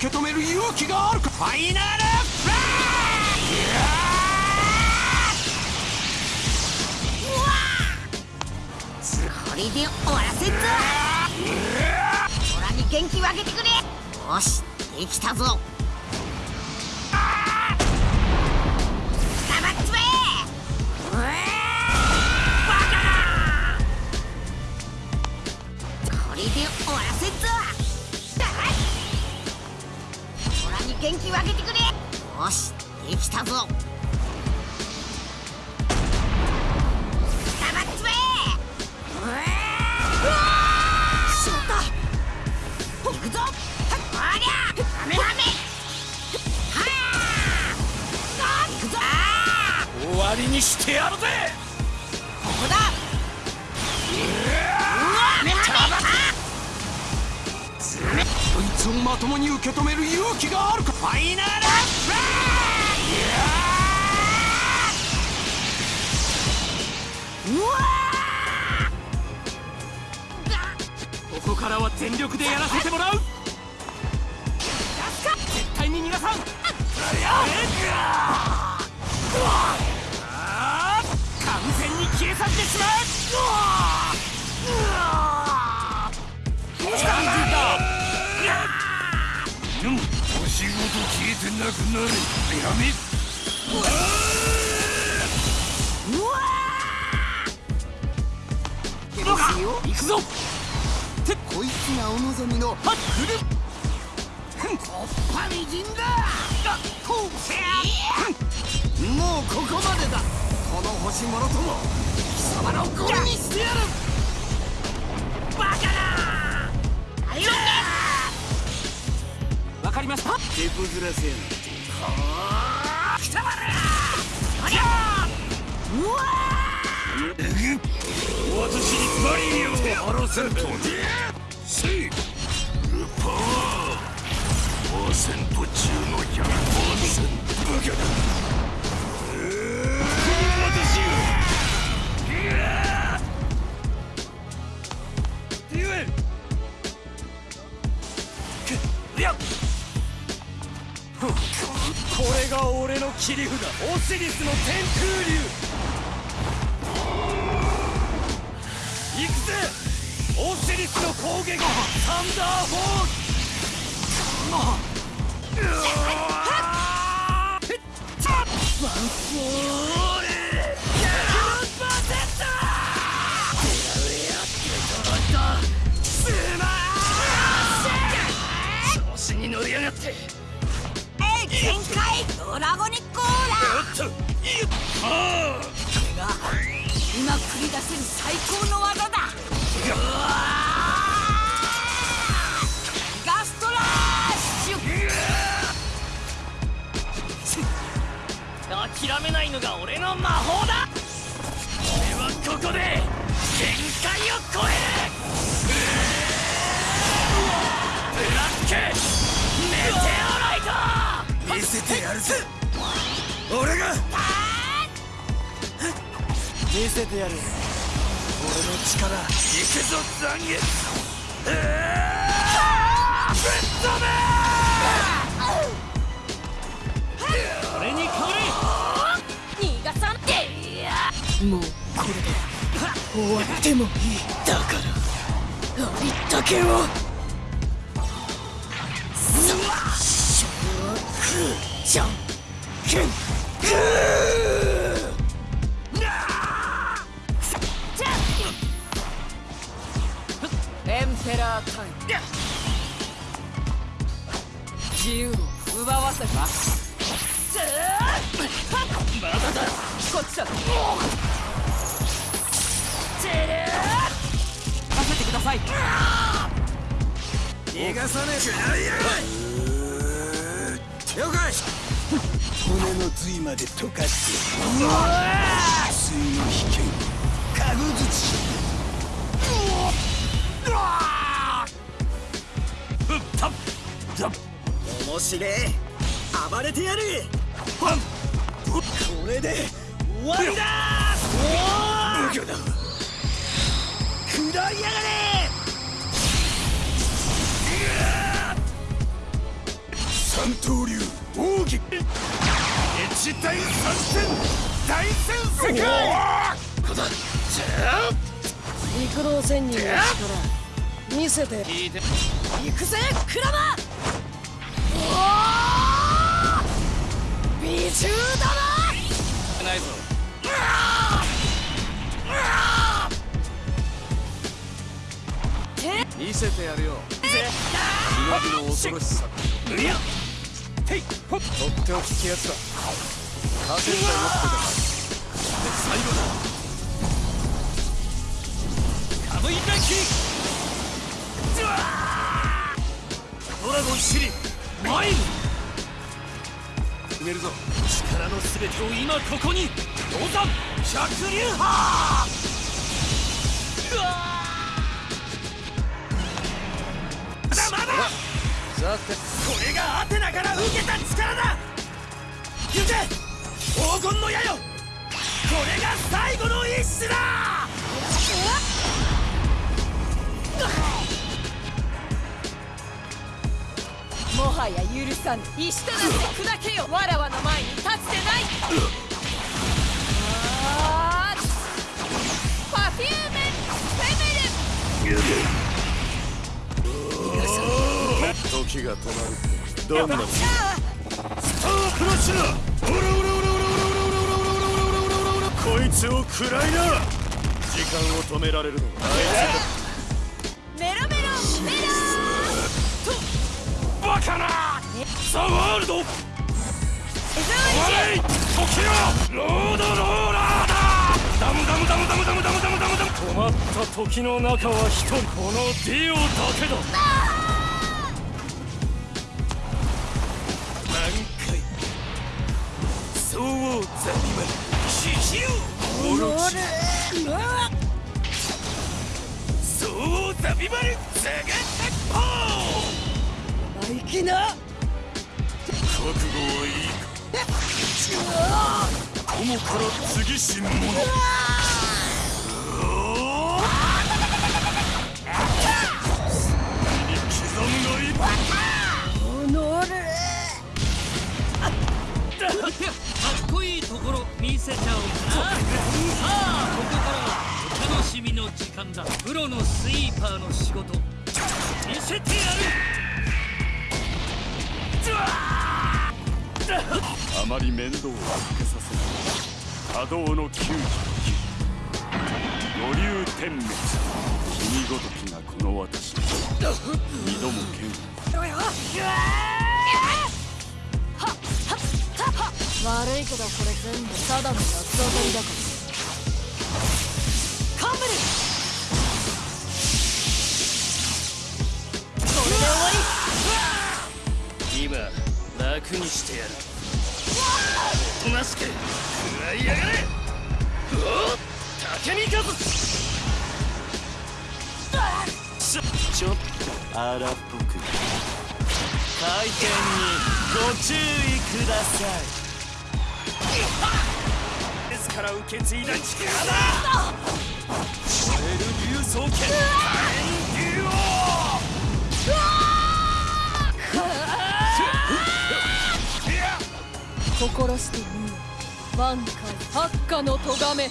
受け止める勇気があるか？ファイナルフラこれで終わらせんぞ！空に元気をあげてくれ！よしできたぞ！たぞ。終わりにしてやるぜ。ここだ。こいつをまともに受け止める勇気があるか。ファイナルからは全力でやらせてもらう。絶対に逃がさん完全に消え去ってしまう。うん星ごと消えてなくなるやめうわ行くぞこいつがお望みのはっくるおっぱみじんだ。こうせやもうここまでだ。この星もろとも。貴様のゴミにしてやる。バカな。よっわかりました。手こずらせやな。くたばれありゃうわ私にマリオをハラせんとせいルパワーパーセント中の100%バカだ私デュエルいやこれが俺の切り札。オシリスの天空竜。オシリスの攻撃。サンダーフォールワンフォール調子に乗りやがって全開ドラゴニックオーラこれが今繰り出せる最高の技が俺の魔法だ。俺はここで限界を超える。ブラックメテオライト見せてやるぜ俺が見せてやる。俺の力。行くぞ残月ぶっ飛べもうこれで終わってもいい。だからありったけをじゃんけんグエンペラータイム自由を奪わせたまだだこっちだ逃がさねえかや了解骨の髄まで溶かしてうわ水の危険かぐづちふったっ面白え暴れてやるこれで終わりだ。おお無魚だ食らいやがれ三刀流奥義一大作戦大戦世界陸道仙人の力。見せて行くぜクラマおー。美獣だな。いぞ見せてやるよ。忍びの恐ろしさとっておきってやつだ勝てんだよってだ最後だカムイランキ。ドラゴンシリマイル。決めるぞ。力の全てを今ここに。百竜波さてこれがアテナから受けた力だ。行け。黄金の矢よ。これが最後の一種だ。もはや許さぬ。石となって砕けよ。わらわの前に立つでない。が止まるどんなスタープラチナオラオラオラオラオラオラオラオラオラオラこいつを食らいな時間を止められるのはあいつメロメロメロとバカなザ・ワールドおエゾ前時よロードローラーだダムダムダムダムダムダムダムダムダム止まった時の中は一人このディオだけだビマルザガ鉄砲生きな覚悟はいいか友から次し者に刻んおのれかっ。こいいところ見せちゃおうかしみの時間だ。プロのスイーパーの仕事。見せてやる。あまり面倒をかけさせない。波動の99五流天滅。君ごときがこの私。二度も剣。悪いけどこれ全部ただの八つ当たりだから。カンブル楽にしてやる。おとなしく食らいやがれ。おっ竹ちょちょっと荒っぽく。回転にご注意ください。ですから受け継いだ力。だ燃える竜装剣。火炎竜王心してみよ万界発火の咎め。こ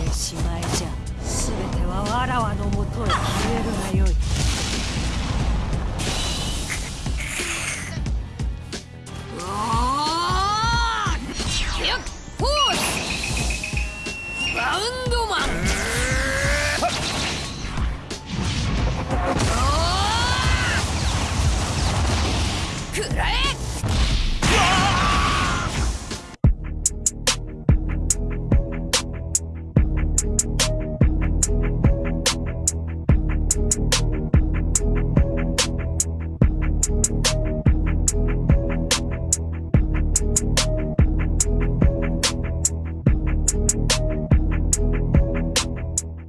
れでしまいじゃ。全てはわらわのもとへ消えるがよい。